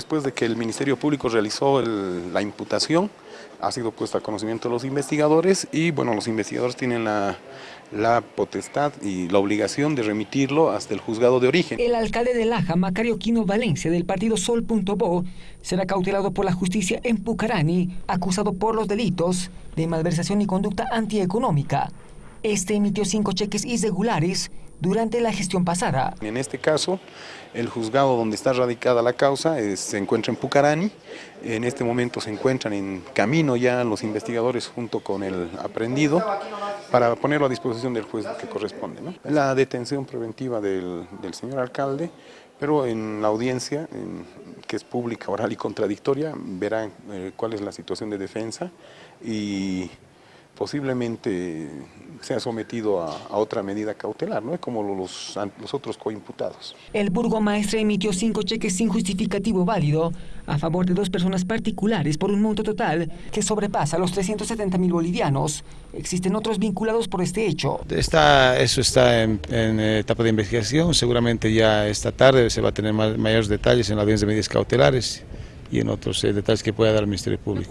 Después de que el Ministerio Público realizó la imputación, ha sido puesta a conocimiento de los investigadores y bueno, los investigadores tienen la, la, potestad y la obligación de remitirlo hasta el juzgado de origen. El alcalde de Laja, Macario Quino Valencia, del partido Sol.bo, será cautelado por la justicia en Pucarani, acusado por los delitos de malversación y conducta antieconómica. Este emitió cinco cheques irregulares durante la gestión pasada. En este caso, el juzgado donde está radicada la causa es, se encuentra en Pucarani. En este momento se encuentran en camino ya los investigadores junto con el aprendido para ponerlo a disposición del juez que corresponde. La detención preventiva del, señor alcalde, pero en la audiencia, en, que es pública, oral y contradictoria, verán eh, cuál es la situación de defensa y posiblemente sea sometido a, a, otra medida cautelar, ¿no? como los, los otros coimputados. El burgomaestre emitió cinco cheques sin justificativo válido a favor de dos personas particulares por un monto total que sobrepasa los 370 mil bolivianos. Existen otros vinculados por este hecho. Está, eso está en, en, etapa de investigación, seguramente ya esta tarde se va a tener más, mayores detalles en la audiencia de medidas cautelares y en otros eh, detalles que pueda dar el Ministerio Público.